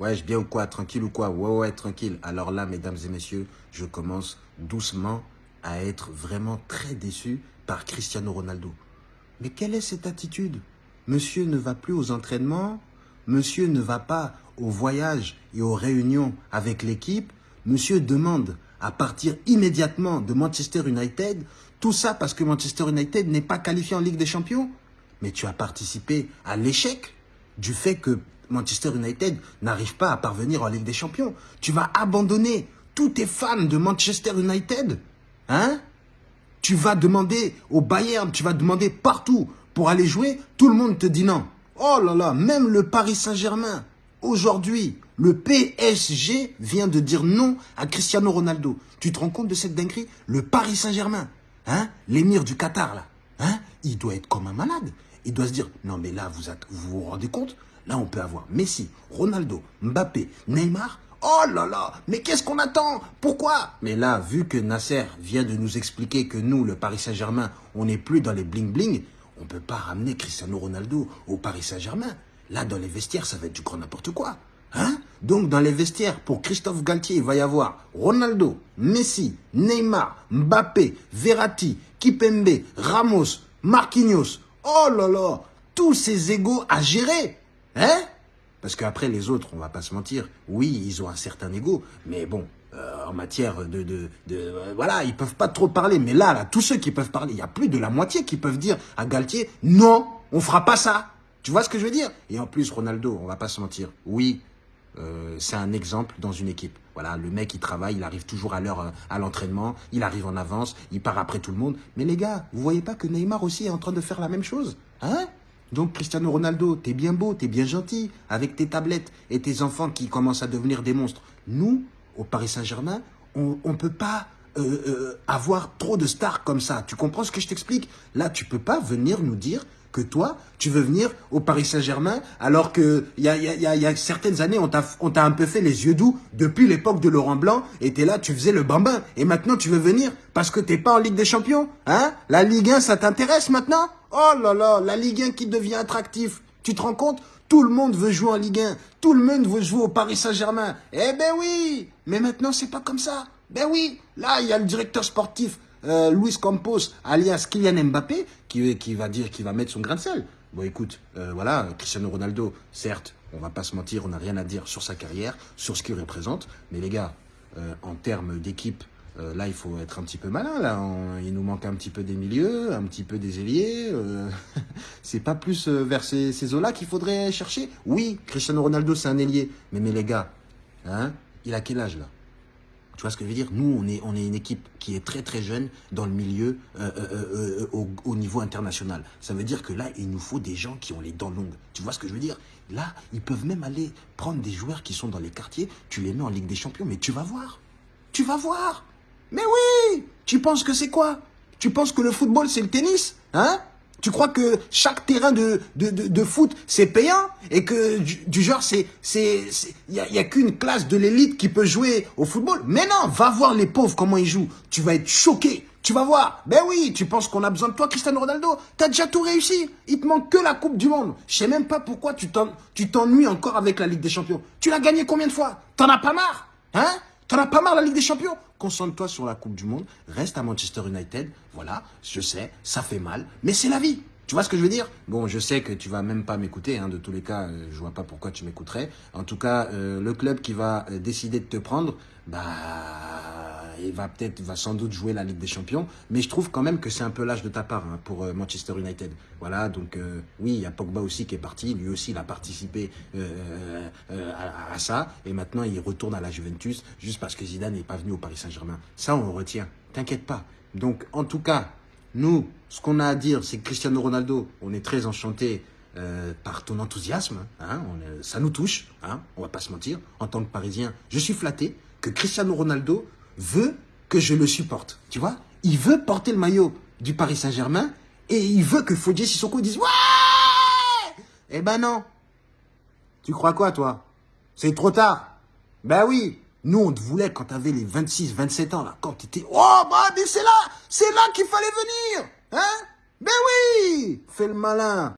Ouais, je bien ou quoi? Tranquille ou quoi? Ouais, ouais, tranquille. Alors là, mesdames et messieurs, je commence doucement à être vraiment très déçu par Cristiano Ronaldo. Mais quelle est cette attitude? Monsieur ne va plus aux entraînements, monsieur ne va pas au voyage et aux réunions avec l'équipe, monsieur demande à partir immédiatement de Manchester United, tout ça parce que Manchester United n'est pas qualifié en Ligue des Champions. Mais tu as participé à l'échec du fait que Manchester United n'arrive pas à parvenir en Ligue des Champions. Tu vas abandonner tous tes fans de Manchester United. Hein? Tu vas demander au Bayern, tu vas demander partout pour aller jouer. Tout le monde te dit non. Oh là là, même le Paris Saint-Germain, aujourd'hui, le PSG vient de dire non à Cristiano Ronaldo. Tu te rends compte de cette dinguerie? Le Paris Saint-Germain, hein? L'émir du Qatar, là, hein? Il doit être comme un malade. Il doit se dire, non mais là, vous vous, vous rendez compte? Là, on peut avoir Messi, Ronaldo, Mbappé, Neymar. Oh là là, mais qu'est-ce qu'on attend? Pourquoi? Mais là, vu que Nasser vient de nous expliquer que nous, le Paris Saint-Germain, on n'est plus dans les bling-bling, on ne peut pas ramener Cristiano Ronaldo au Paris Saint-Germain. Là, dans les vestiaires, ça va être du grand n'importe quoi. Hein? Donc, dans les vestiaires, pour Christophe Galtier, il va y avoir Ronaldo, Messi, Neymar, Mbappé, Verratti, Kipembe, Ramos, Marquinhos. Oh là là Tous ces égaux à gérer Hein? Parce qu'après, les autres, on va pas se mentir, oui, ils ont un certain ego, mais bon, euh, en matière de... de, de euh, voilà, ils peuvent pas trop parler. Mais là, là, tous ceux qui peuvent parler, il y a plus de la moitié qui peuvent dire à Galtier, non, on fera pas ça. Tu vois ce que je veux dire? Et en plus, Ronaldo, on va pas se mentir, oui, euh, c'est un exemple dans une équipe. Voilà, le mec, il travaille, il arrive toujours à l'heure à l'entraînement, il arrive en avance, il part après tout le monde. Mais les gars, vous voyez pas que Neymar aussi est en train de faire la même chose Hein? Donc Cristiano Ronaldo, t'es bien beau, t'es bien gentil, avec tes tablettes et tes enfants qui commencent à devenir des monstres. Nous, au Paris Saint-Germain, on ne peut pas euh, euh, avoir trop de stars comme ça. Tu comprends ce que je t'explique? Là, tu peux pas venir nous dire que toi, tu veux venir au Paris Saint-Germain alors que il y a, certaines années, on t'a un peu fait les yeux doux depuis l'époque de Laurent Blanc et t'es là, tu faisais le bambin. Et maintenant, tu veux venir parce que t'es pas en Ligue des Champions Hein? La Ligue 1, ça t'intéresse maintenant? Oh là là, la Ligue 1 qui devient attractif. Tu te rends compte? Tout le monde veut jouer en Ligue 1. Tout le monde veut jouer au Paris Saint-Germain. Eh ben oui Mais maintenant, c'est pas comme ça. Ben oui Là, il y a le directeur sportif euh, Luis Campos, alias Kylian Mbappé, qui, va dire qu'il va mettre son grain de sel. Bon, écoute, euh, voilà, Cristiano Ronaldo, certes, on va pas se mentir, on n'a rien à dire sur sa carrière, sur ce qu'il représente, mais les gars, euh, en termes d'équipe, là, il faut être un petit peu malin, là. il nous manque un petit peu des milieux, un petit peu des ailiers. c'est pas plus vers ces, ces eaux-là qu'il faudrait chercher? Oui, Cristiano Ronaldo, c'est un ailier. Mais, mais les gars, hein, il a quel âge, là? Tu vois ce que je veux dire? Nous, on est, une équipe qui est très très jeune dans le milieu euh, euh, euh, au, niveau international. Ça veut dire que là, il nous faut des gens qui ont les dents longues. Tu vois ce que je veux dire? Là, ils peuvent même aller prendre des joueurs qui sont dans les quartiers, tu les mets en Ligue des Champions, mais tu vas voir. Tu vas voir. Mais oui Tu penses que c'est quoi? Tu penses que le football, c'est le tennis Hein? Tu crois que chaque terrain de, foot, c'est payant Et que du, genre, c'est il n'y a, a qu'une classe de l'élite qui peut jouer au football? Mais non, va voir les pauvres comment ils jouent. Tu vas être choqué. Tu vas voir. Ben oui, tu penses qu'on a besoin de toi, Cristiano Ronaldo? T'as déjà tout réussi. Il te manque que la Coupe du Monde. Je sais même pas pourquoi tu t'ennuies encore avec la Ligue des Champions. Tu l'as gagné combien de fois? T'en as pas marre Hein? T'en as pas marre la Ligue des Champions? Concentre-toi sur la Coupe du Monde, reste à Manchester United, voilà, je sais, ça fait mal, mais c'est la vie. Tu vois ce que je veux dire? Bon, je sais que tu vas même pas m'écouter, hein, de tous les cas, euh, je vois pas pourquoi tu m'écouterais. En tout cas, euh, le club qui va euh, décider de te prendre, bah il va peut-être, va sans doute jouer la Ligue des Champions, mais je trouve quand même que c'est un peu l'âge de ta part hein, pour euh, Manchester United. Voilà, donc euh, oui, il y a Pogba aussi qui est parti, lui aussi il a participé euh, à, ça, et maintenant il retourne à la Juventus juste parce que Zidane n'est pas venu au Paris Saint-Germain. Ça, on retient, t'inquiète pas. Donc, en tout cas, nous, ce qu'on a à dire, c'est que Cristiano Ronaldo, on est très enchanté par ton enthousiasme, hein, ça nous touche, hein, on va pas se mentir, en tant que Parisien, je suis flatté que Cristiano Ronaldo veut que je le supporte. Tu vois Il veut porter le maillot du Paris Saint-Germain et il veut que Fodje Sissoko dise « Ouais !» Eh ben non. Tu crois quoi, toi? C'est trop tard. Ben oui. Nous, on te voulait quand t'avais les 26, 27 ans, là, quand t'étais... Oh, bah, c'est là C'est là qu'il fallait venir Hein? Ben oui Fais le malin